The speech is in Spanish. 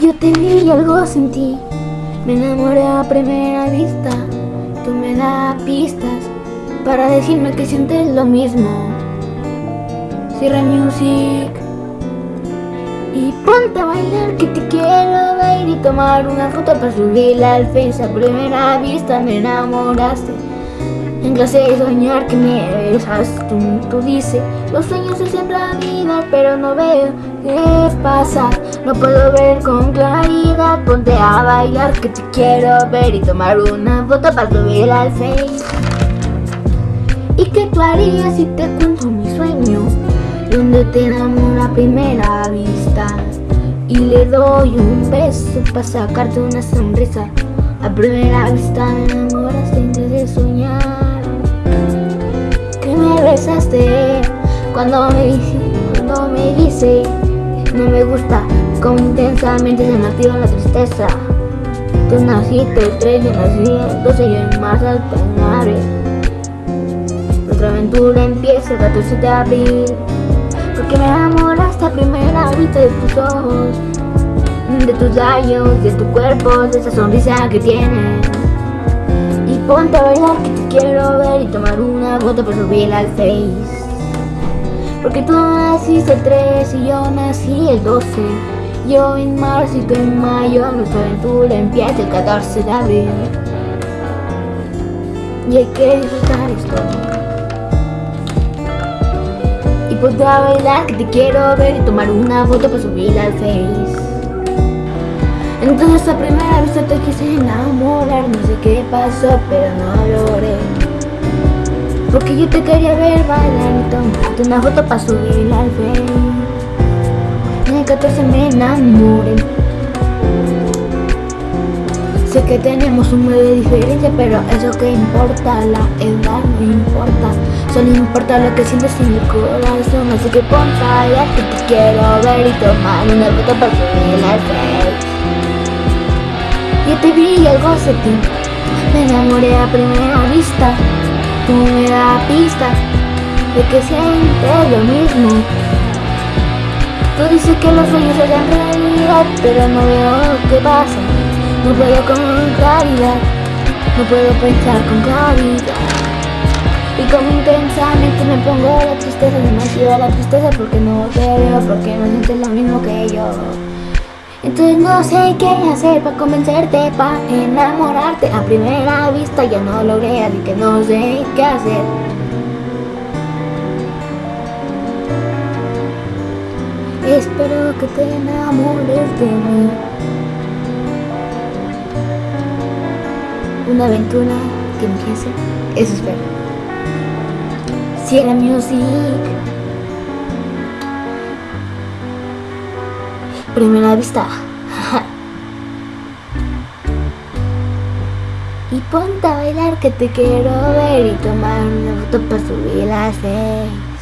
Yo te vi algo sentí, me enamoré a primera vista. Tú me das pistas para decirme que sientes lo mismo. Cierra music y ponte a bailar que te quiero ver y tomar una foto para subirla al face. A primera vista me enamoraste. En clase de soñar que me besas, tú, tú dices Los sueños se hacen realidad, pero no veo qué pasa No puedo ver con claridad, ponte a bailar que te quiero ver. Y tomar una foto para subirla al face ¿Y qué tú harías si te cuento mi sueño? Donde te enamoro a primera vista. Y le doy un beso para sacarte una sonrisa. A primera vista me enamoras antes de soñar. Besaste cuando me, cuando me dice no me gusta como intensamente se me activa la tristeza. Tú naciste el 3 yo nací el 12 yo en marzo al penare nuestra aventura empieza el 14 de abril porque me enamoraste a primera vista de tus ojos de tus labios, de tu cuerpo, de esa sonrisa que tienes. Y ponte a bailar que te quiero ver y tomar una foto para subirla al face Porque tú naciste el 3 y yo nací el 12 Yo en marzo y tú en mayo Nuestra aventura empieza el 14 de abril. Y hay que disfrutar esto. Y a bailar que te quiero ver y tomar una foto para subirla al face. Entonces a primera vista te quise enamorar No sé qué pasó pero no logré Porque yo te quería ver bailar y tomarte una foto para subirla al Facebook En el 14 me enamoré Sé que tenemos un medio de diferencia pero eso que importa La edad no importa. Solo importa lo que sientes en el corazón. Así que ponte a que te quiero ver y tomar una foto para subirla al Facebook yo te vi algo ti Me enamoré a primera vista Tú me das pista De que sientes lo mismo Tú dices que los sueños se realidad Pero no veo qué pasa. No puedo con claridad No puedo pensar con claridad. Y como intensamente me pongo la tristeza, demasiado la tristeza porque no te veo, porque no sientes lo mismo que yo. Entonces no sé qué hacer para convencerte, para enamorarte. A primera vista ya no logré, así que no sé qué hacer. Espero que te enamores de mí. Una aventura que empiece, eso espero. Sierra Music primera vista. y ponte a bailar que te quiero ver y tomar una foto para subir la seis.